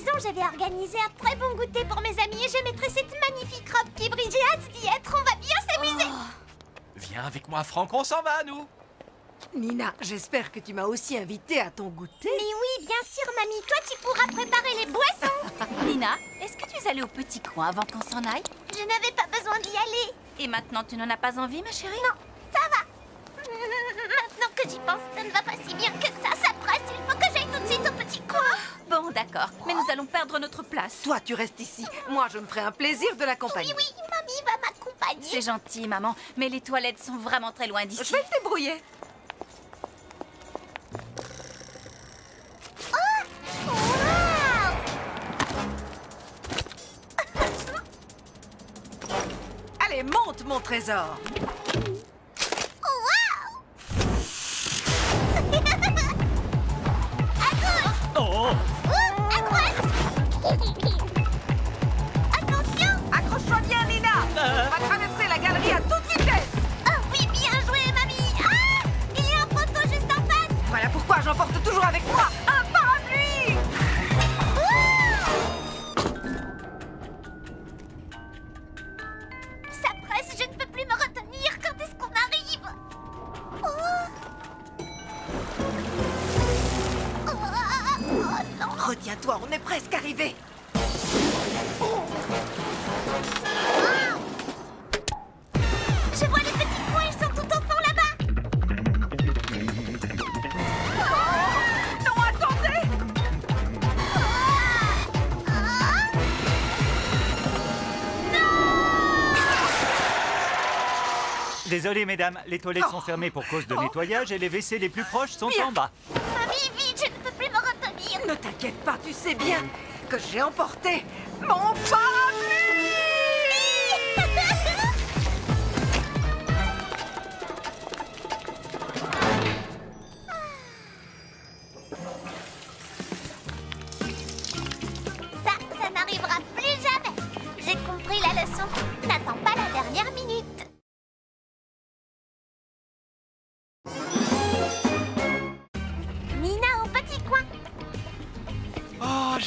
maison, je vais organiser un très bon goûter pour mes amis et je mettrai cette magnifique robe qui brille. J'ai hâte d'y être, on va bien s'amuser. Viens avec moi, Franck, on s'en va, nous Nina, j'espère que tu m'as aussi invité à ton goûter. Mais oui, bien sûr, mamie, toi tu pourras préparer les boissons. Nina, est-ce que tu es allée au petit coin avant qu'on s'en aille? Je n'avais pas besoin d'y aller. Et maintenant, tu n'en as pas envie, ma chérie? Non, ça va. Maintenant que j'y pense, ça ne va pas si bien que ça. Ça presse, il faut que j'aille tout de suite au petit coin. Bon, d'accord, mais nous allons perdre notre place. Toi, tu restes ici. Moi, je me ferai un plaisir de Oui, l'accompagner. oui, mamie va m'accompagner. C'est gentil, maman, mais les toilettes sont vraiment très loin d'ici. Je vais me débrouiller. Waouh Allez, monte, mon trésor. Presque arrivé. Je vois les petits points, ils sont tout au fond là-bas Non, attendez. Désolé, mesdames, les toilettes sont fermées pour cause de nettoyage et les WC les plus proches sont en bas. Mamie, vite, je ne peux plus me retenir Ne t'inquiète pas, tu sais bien que j'ai emporté mon parapluie.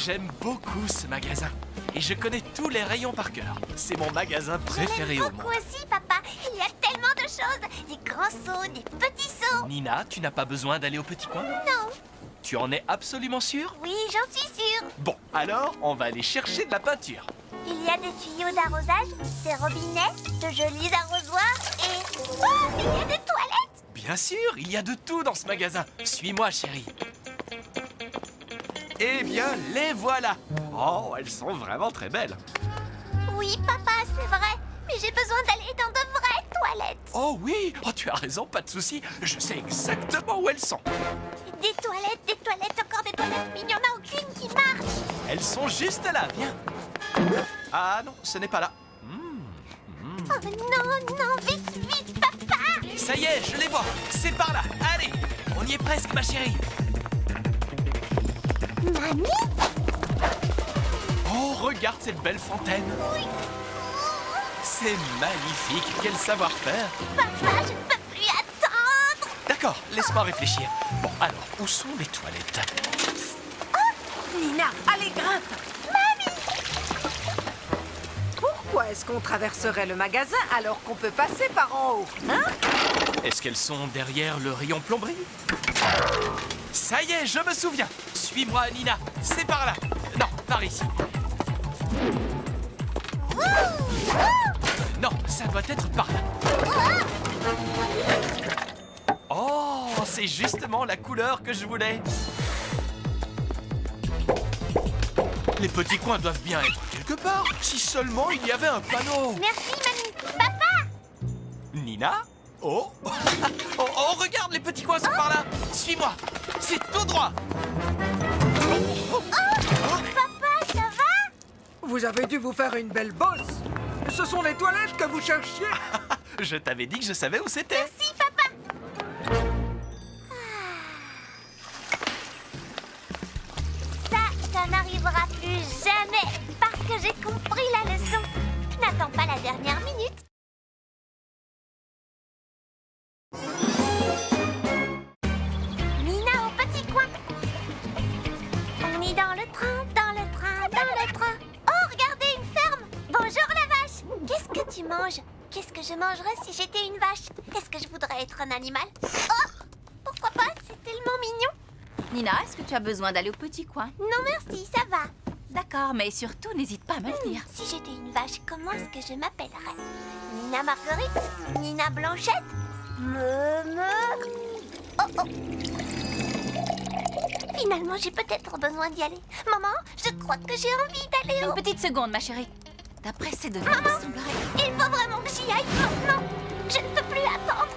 J'aime beaucoup ce magasin. Et je connais tous les rayons par cœur. C'est mon magasin préféré au monde. beaucoup aussi, papa. Il y a tellement de choses. Des grands seaux, des petits seaux. Nina, tu n'as pas besoin d'aller au petit coin? Non. Tu en es absolument sûre? Oui, j'en suis sûre. Bon, alors, on va aller chercher de la peinture. Il y a des tuyaux d'arrosage, des robinets, de jolis arrosoirs et... Oh, il y a des toilettes Bien sûr, il y a de tout dans ce magasin. Suis-moi, chérie. Eh bien, les voilà. Oh, elles sont vraiment très belles. Oui, papa, c'est vrai. Mais j'ai besoin d'aller dans de vraies toilettes. Oh oui, oh, tu as raison, pas de souci. Je sais exactement où elles sont. Des toilettes, des toilettes, encore des toilettes, mais il n'y en a aucune qui marche. Elles sont juste là, viens. Ah non, ce n'est pas là. Hmm, Oh non, non, vite, vite, papa Ça y est, je les vois. C'est par là. Allez, on y est presque, ma chérie. Mamie Oh, regarde cette belle fontaine. C'est magnifique. Quel savoir-faire. Papa, je ne peux plus attendre D'accord, laisse-moi réfléchir. Bon, alors, où sont les toilettes? Nina, allez, grimpe. Pourquoi est-ce qu'on traverserait le magasin alors qu'on peut passer par en haut Hein? Est-ce qu'elles sont derrière le rayon plomberie? Ça y est, je me souviens. Suis-moi, Nina. C'est par là. Non, par ici. Non, ça doit être par là. Oh, c'est justement la couleur que je voulais. Les petits coins doivent bien être quelque part. Si seulement il y avait un panneau. Merci, mamie Papa Nina? Oh Oh, oh, regarde, les petits coins sont par là Suis-moi C'est tout droit Papa, ça va? Vous avez dû vous faire une belle bosse. Ce sont les toilettes que vous cherchiez. Je t'avais dit que je savais où c'était Si, papa tu as besoin d'aller au petit coin Non merci, ça va. D'accord, mais surtout, n'hésite pas à me le dire. Si j'étais une vache, comment est-ce que je m'appellerais? Nina Marguerite? Nina Blanchette? Me me Oh oh Finalement, j'ai peut-être besoin d'y aller. Maman, je crois que j'ai envie d'aller au... Une petite seconde, ma chérie. D'après ces devants, il semblerait... Il faut vraiment que j'y aille maintenant. Je ne peux plus attendre.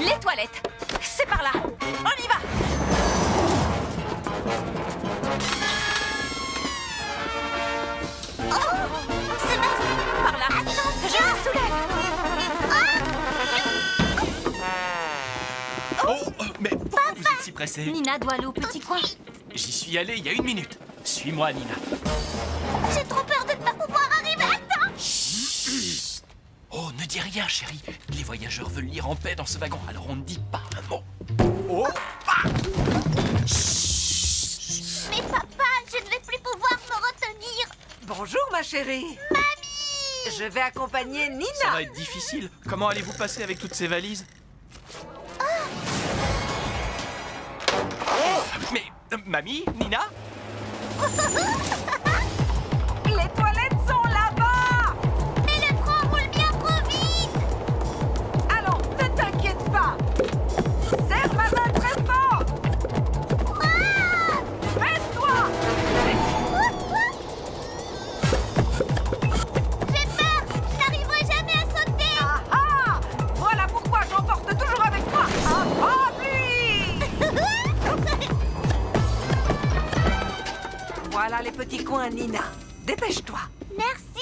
Les toilettes C'est par là On y va Nina doit aller au petit coin. J'y suis allé il y a une minute. Suis-moi, Nina. J'ai trop peur de ne pas pouvoir arriver à temps. Oh, ne dis rien, chérie. Les voyageurs veulent lire en paix dans ce wagon, alors on ne dit pas chérie. Mamie Je vais accompagner Ça Nina. va être difficile. Comment allez-vous passer avec toutes ces valises Oh Mais, euh, mamie, Nina les petits coins, Nina. Dépêche-toi. Merci,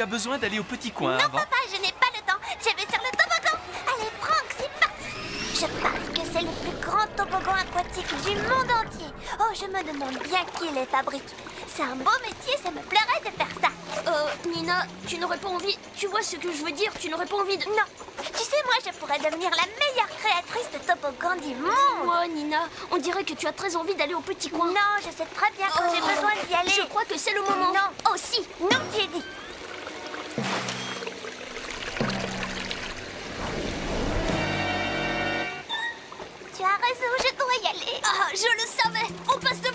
tu as besoin d'aller au petit coin Non, avant papa, je n'ai pas le temps. Je vais sur le toboggan. Allez, Franck, c'est parti. Je parie que c'est le plus grand toboggan aquatique du monde entier. Oh, je me demande bien qui les fabrique. C'est un beau métier, ça me plairait de faire ça. Euh, Nina, tu n'aurais pas envie. Tu vois ce que je veux dire Tu n'aurais pas envie de. Non, tu sais, moi, je pourrais devenir la meilleure créatrice de toboggan du monde. Moi, Nina, on dirait que tu as très envie d'aller au petit coin. Non, je sais très bien quand j'ai Oh, besoin d'y aller. Je crois que c'est le moment. Non, aussi, non, j'ai dit. Je le savais. On passe devant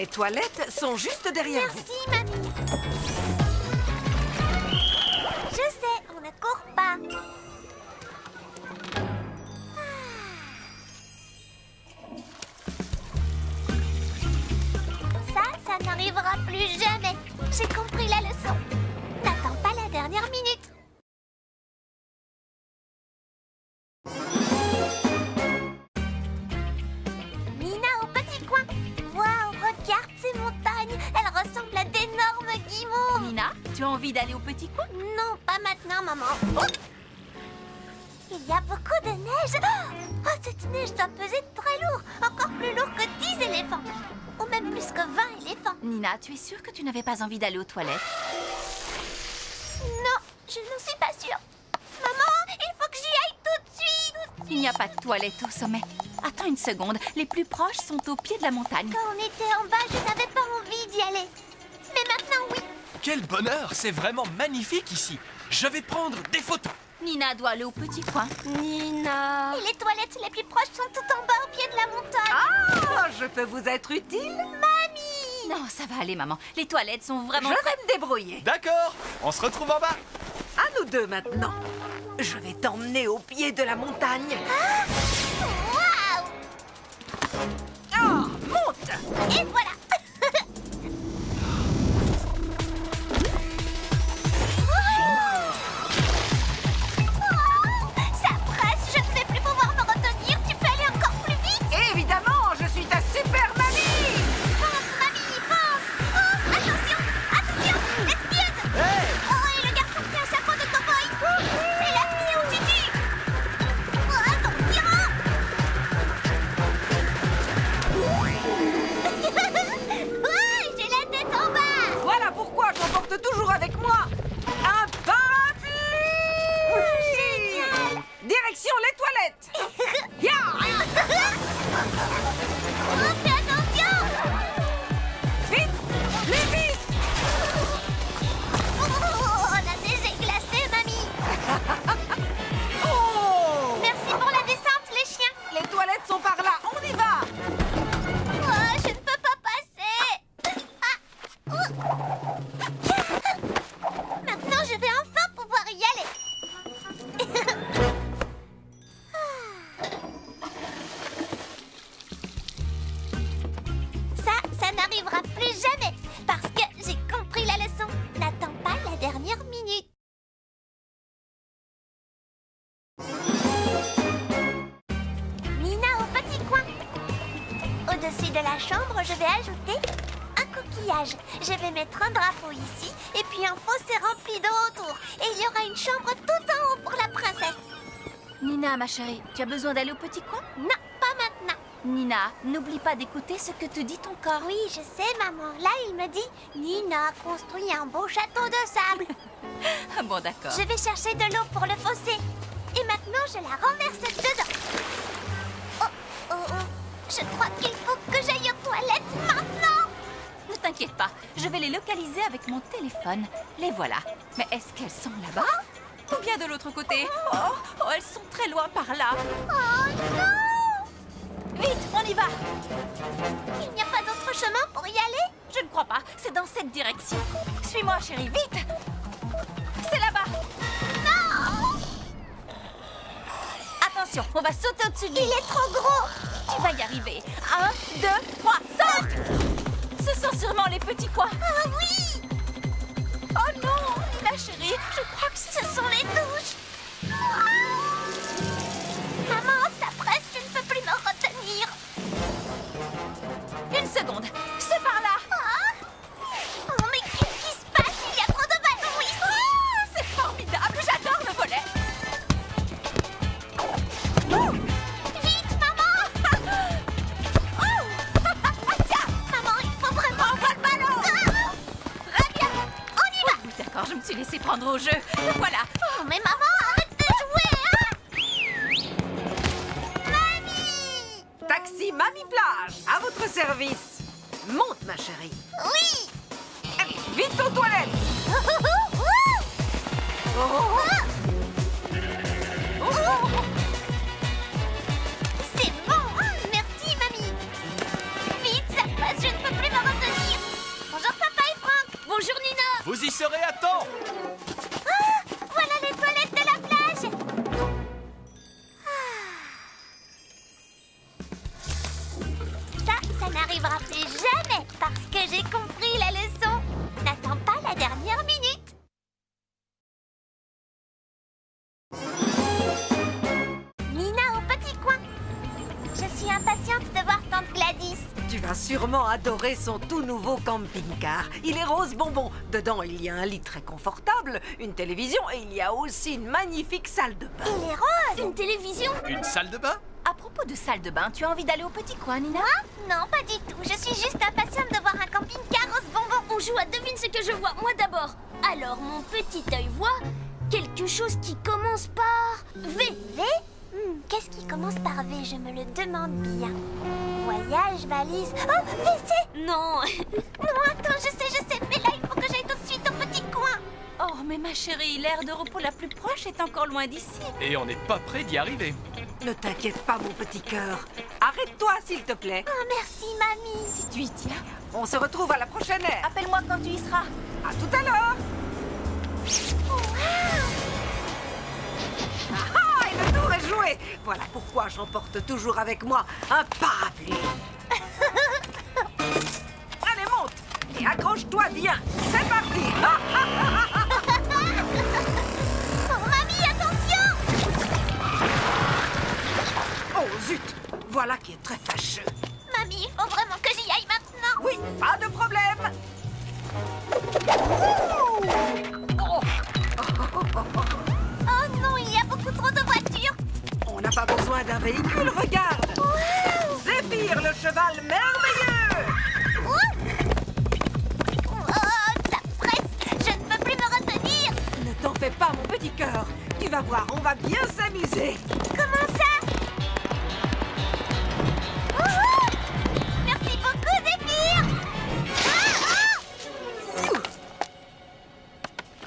Les toilettes sont juste derrière Non, pas maintenant, maman. Oh Il y a beaucoup de neige. Oh, cette neige doit peser très lourd, encore plus lourd que 10 éléphants. Ou même plus que 20 éléphants. Nina, tu es sûre que tu n'avais pas envie d'aller aux toilettes? Non, je n'en suis pas sûre. Maman, il faut que j'y aille tout de suite. Il n'y a pas de toilettes au sommet. Attends une seconde, les plus proches sont au pied de la montagne. Quand on était en bas, je n'avais pas envie d'y aller. Mais maintenant, oui. Quel bonheur C'est vraiment magnifique ici. Je vais prendre des photos. Nina doit aller au petit coin. Nina. Et les toilettes les plus proches sont tout en bas au pied de la montagne. Ah, je peux vous être utile Non, ça va aller, maman. Les toilettes sont Je vraiment... vais me débrouiller. D'accord, on se retrouve en bas. À nous deux maintenant. Je vais t'emmener au pied de la montagne. Waouh Ah, monte Et voilà Direction les toilettes. Ya au-dessus de la chambre, je vais ajouter un coquillage. Je vais mettre un drapeau ici et puis un fossé rempli d'eau autour. Et il y aura une chambre tout en haut pour la princesse. Nina, ma chérie, tu as besoin d'aller au petit coin? Non, pas maintenant. Nina, n'oublie pas d'écouter ce que te dit ton corps. Oui, je sais, maman. Là, il me dit Nina, construis un beau château de sable. Ah bon, d'accord. Je vais chercher de l'eau pour le fossé. Et maintenant, je la renverse dedans. Oh, oh, oh. Je crois qu'il faut que j'aille aux toilettes maintenant. Ne t'inquiète pas, je vais les localiser avec mon téléphone. Les voilà. Mais est-ce qu'elles sont là-bas Ou bien de l'autre côté? Oh, oh, elles sont très loin par là. Oh non Vite, on y va Il n'y a pas d'autre chemin pour y aller? Je ne crois pas, c'est dans cette direction. Suis-moi, chérie, vite C'est là-bas Non Attention, on va sauter au-dessus de lui. Il est trop gros Tu vas y arriver. Un, deux, trois, saute Ce sont sûrement les petits coins. Ah oui Oh non Ma chérie, je crois que Ce sont les douches prendre au jeu. Voilà. Oh, mais maman, arrête de jouer, hein. Mamie. Taxi Mamie Plage, à votre service comment adorer son tout nouveau camping-car. Il est rose bonbon. Dedans, il y a un lit très confortable, une télévision et il y a aussi une magnifique salle de bain. Il est rose Une télévision Une salle de bain? À propos de salle de bain, tu as envie d'aller au petit coin, Nina? Non, pas du tout. Je suis juste impatiente de voir un camping-car rose bonbon. On joue à devine ce que je vois, moi d'abord. Alors, mon petit œil voit quelque chose qui commence par V. V? Hmm, Qu'est-ce qui commence par V Je me le demande bien. Voyage, valise. Oh, WC Non, Non, attends, je sais, je sais. Mais là, il faut que j'aille tout de suite au petit coin. Oh, mais ma chérie, l'aire de repos la plus proche est encore loin d'ici. Et on n'est pas près d'y arriver. Ne t'inquiète pas, mon petit cœur. Arrête-toi, s'il te plaît. Oh, merci, mamie. Si tu y tiens, On se retrouve à la prochaine ère. appelle-moi quand tu y seras. À tout à l'heure. Ah ah, joué. Voilà pourquoi j'emporte toujours avec moi un parapluie. Allez, monte et accroche-toi bien. C'est parti. Oh, mamie, attention oh zut, voilà qui est très fâcheux. Mamie, il faut vraiment que j'y aille maintenant. Oui, pas de problème. Véhicule, regarde. Zéphyr, le cheval merveilleux. Oh, ça presse. Je ne peux plus me retenir. Ne t'en fais pas, mon petit cœur. Tu vas voir, on va bien s'amuser. Comment ça? Merci beaucoup, Zéphyr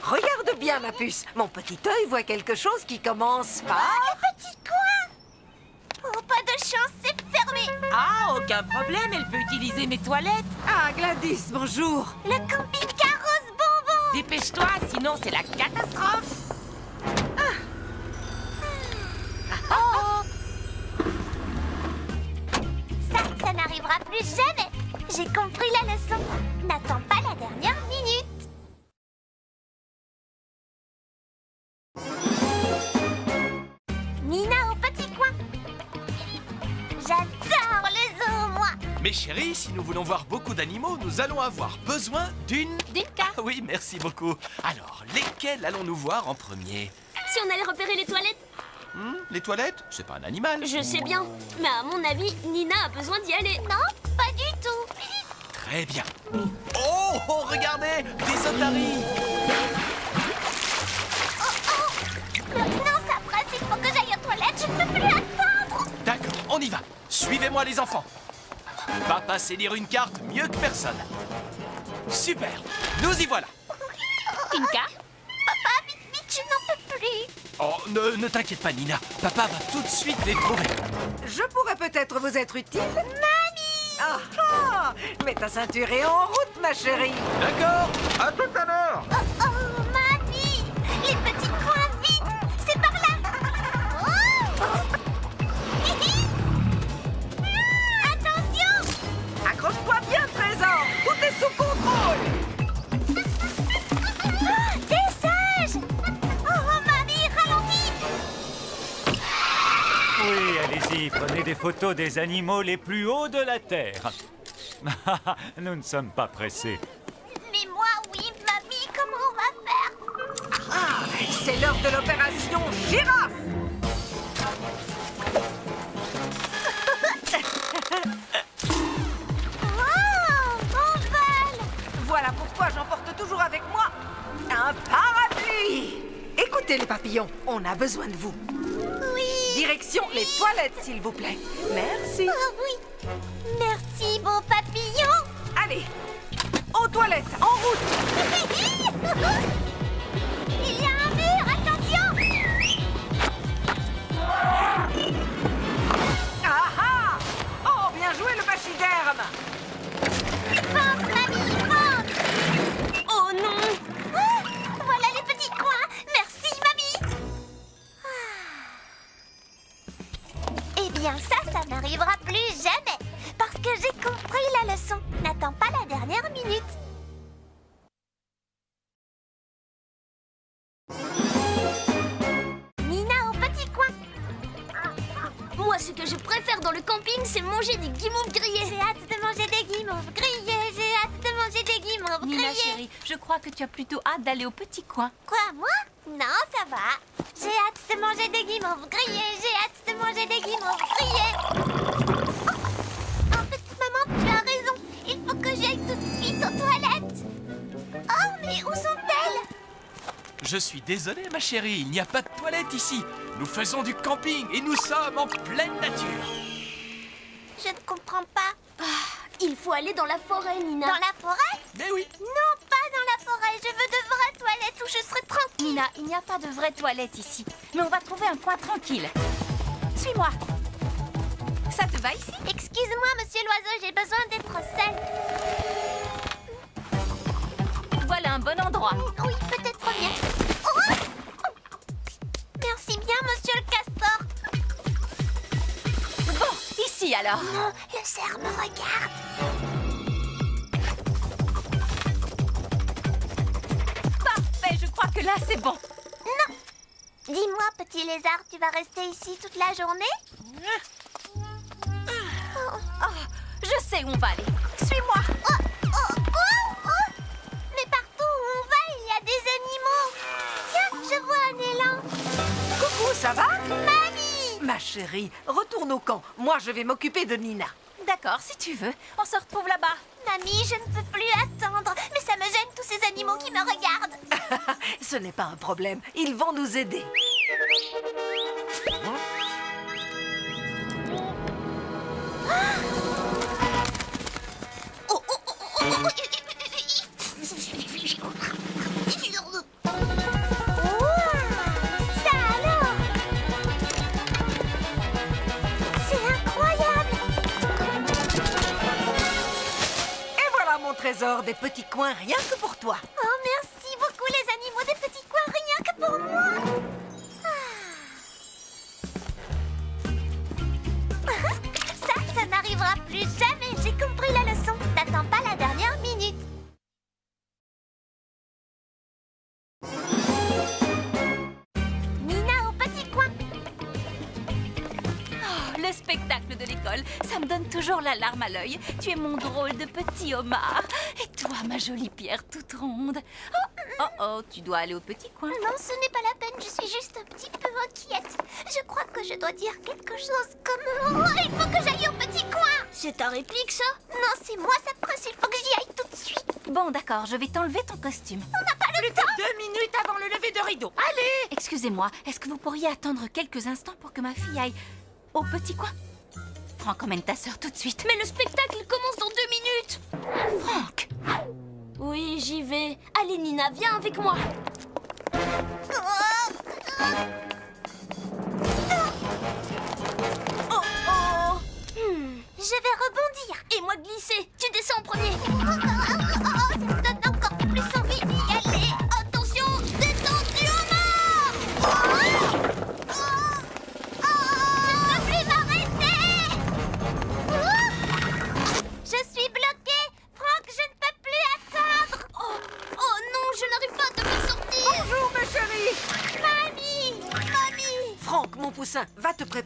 Ah, Regarde bien, ma puce. Mon petit œil voit quelque chose qui commence par... Le petit coin Oh, pas de chance, c'est fermé Ah, aucun problème, elle peut utiliser mes toilettes. Ah, Gladys, bonjour. Le camping-car rose bonbon Dépêche-toi, sinon c'est la catastrophe. Ça, ça n'arrivera plus jamais J'ai compris la leçon. Beaucoup d'animaux, nous allons avoir besoin d'une... D'une carte. Ah oui, merci beaucoup. Alors, lesquels allons-nous voir en premier? Si on allait repérer les toilettes, Hmm, Les toilettes? C'est pas un animal. je sais bien. Mais à mon avis, Nina a besoin d'y aller. Non, pas du tout. Très bien. Oh, oh, regardez Des otaries Maintenant, ça il faut que j'aille aux toilettes. Je ne peux plus attendre. D'accord, on y va. Suivez-moi les enfants. Papa sait lire une carte mieux que personne. Super, nous y voilà. Pinka Papa, vite, vite, je n'en peux plus. Oh, ne, ne t'inquiète pas, Nina. Papa va tout de suite les trouver. Je pourrais peut-être vous être utile. Mamie Ah ah Mets ta ceinture et en route, ma chérie. D'accord À tout à l'heure allez-y, prenez des photos des animaux les plus hauts de la Terre. Nous ne sommes pas pressés. Mais moi, oui, mamie, comment on va faire? Ah, c'est l'heure de l'opération girafe. Oh On vole Voilà pourquoi j'emporte toujours avec moi un parapluie. Écoutez les papillons, on a besoin de vous. Oui Direction les toilettes, s'il vous plaît. Merci. Oh, oui Merci, beau papillon Allez, aux toilettes, en route. d'aller au petit coin. Quoi, moi Non, ça va. J'ai hâte de manger des guimauves grillés. J'ai hâte de manger des guimauves grillés. Oh, en fait, maman, tu as raison. Il faut que j'aille tout de suite aux toilettes. Oh, mais où sont-elles Je suis désolé, ma chérie, il n'y a pas de toilette ici. Nous faisons du camping et nous sommes en pleine nature. Je ne comprends pas. Il faut aller dans la forêt, Nina. Dans la forêt? Mais oui, Non, Nina, il n'y a pas de vraie toilette ici. Mais on va trouver un coin tranquille. Suis-moi. Ça te va ici? Excuse-moi, monsieur l'oiseau, j'ai besoin d'être seule. Voilà un bon endroit. Oui, peut-être bien. Oh Merci bien, monsieur le castor. Bon, ici alors. Oh, le cerf me regarde. Là c'est bon. Dis-moi, petit lézard, tu vas rester ici toute la journée? Je sais où on va aller. Suis-moi. oh, oh, oh, oh. Mais partout où on va, il y a des animaux. Tiens, je vois un élan. Coucou, ça va? Mamie Ma chérie, retourne au camp. Moi, je vais m'occuper de Nina. D'accord, si tu veux. On se retrouve là-bas. Mamie, je ne peux plus attendre. Mais ça me gêne tous ces animaux qui me regardent. Ce n'est pas un problème. Ils vont nous aider. Oh, des petits coins rien que pour toi. Oh, merci beaucoup les animaux des petits coins, rien que pour moi Ah. Ça, ça n'arrivera plus jamais J'ai compris la leçon N'attends pas la dernière minute Nina au petit coin Oh, le spectacle de l'école, ça me donne toujours la larme à l'œil. Tu es mon drôle de petit homard. Ma jolie pierre toute ronde. Oh, oh, oh, tu dois aller au petit coin. Non, ce n'est pas la peine, je suis juste un petit peu inquiète. Je crois que je dois dire quelque chose comme... Oh, il faut que j'aille au petit coin C'est ta réplique, ça? Non, c'est moi sa prince, il faut que j'y aille tout de suite. Bon, d'accord, je vais t'enlever ton costume. On n'a pas le temps Deux minutes avant le lever de rideau. Allez Excusez-moi, est-ce que vous pourriez attendre quelques instants pour que ma fille aille au petit coin? Franck, emmène ta sœur tout de suite. Mais le spectacle commence dans deux minutes Franck Oui, j'y vais. Allez, Nina, viens avec moi. Oh oh Je vais rebondir Et moi glisser. Tu descends en premier.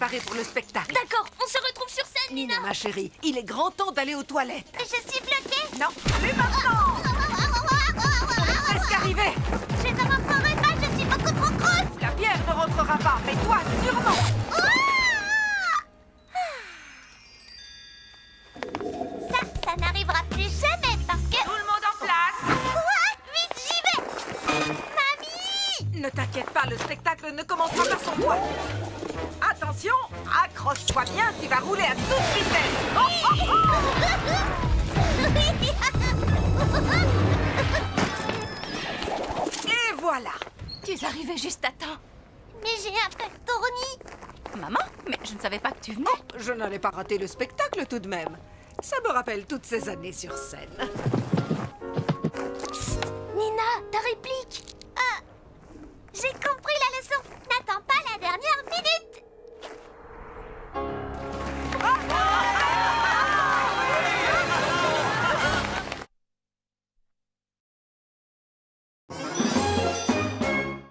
Préparer pour le spectacle. D'accord, on se retrouve sur scène, Nina. Nina, ma chérie, il est grand temps d'aller aux toilettes. Je suis bloquée Non, mais maintenant Presque arrivé Je ne rentrerai pas, je suis beaucoup trop grosse La pierre ne rentrera pas, mais toi, sûrement Ne t'inquiète pas, le spectacle ne commencera pas sans toi. Attention, accroche-toi bien, tu vas rouler à toute vitesse. Oh, oh, oh. Et voilà, tu es arrivé juste à temps. Mais j'ai un fractorni. Maman, mais je ne savais pas que tu venais. je n'allais pas rater le spectacle tout de même. Ça me rappelle toutes ces années sur scène. Nina, t'arrives j'ai compris la leçon. N'attends pas la dernière minute.